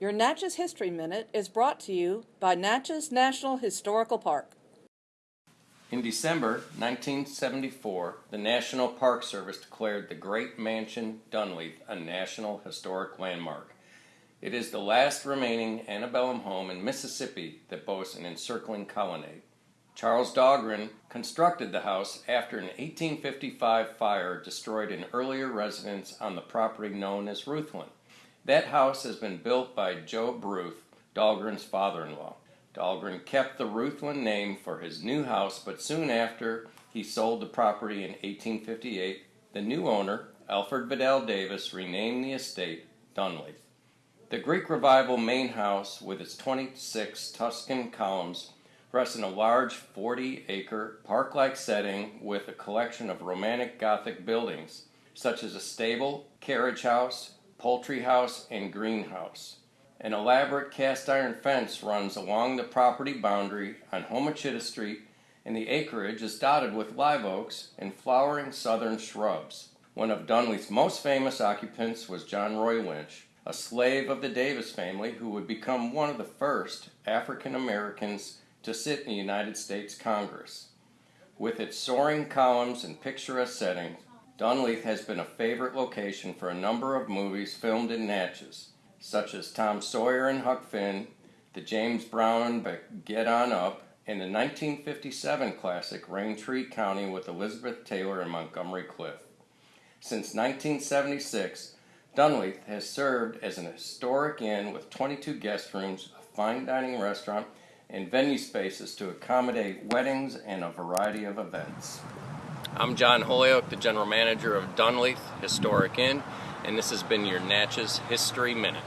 Your Natchez History Minute is brought to you by Natchez National Historical Park. In December 1974, the National Park Service declared the Great Mansion Dunleith a National Historic Landmark. It is the last remaining antebellum home in Mississippi that boasts an encircling colonnade. Charles Dahlgren constructed the house after an 1855 fire destroyed an earlier residence on the property known as Routhland. That house has been built by Job Routh, Dahlgren's father-in-law. Dahlgren kept the Routhland name for his new house, but soon after he sold the property in 1858, the new owner, Alfred Vidal Davis, renamed the estate Dunleith. The Greek Revival main house, with its 26 Tuscan columns, rests in a large 40 acre park like setting with a collection of Romantic Gothic buildings, such as a stable, carriage house, poultry house, and greenhouse. An elaborate cast iron fence runs along the property boundary on Homochitto Street, and the acreage is dotted with live oaks and flowering southern shrubs. One of Dunleith's most famous occupants was John Roy Lynch, a slave of the Davis family who would become one of the first African Americans to sit in the United States Congress. With its soaring columns and picturesque setting, Dunleith has been a favorite location for a number of movies filmed in Natchez, such as Tom Sawyer and Huck Finn, the James Brown Get On Up, and the 1957 classic Raintree County with Elizabeth Taylor and Montgomery Clift. Since 1976, Dunleith has served as an historic inn with 22 guest rooms, a fine dining restaurant, and venue spaces to accommodate weddings and a variety of events. I'm John Holyoke, the general manager of Dunleith Historic Inn, and this has been your Natchez History Minute.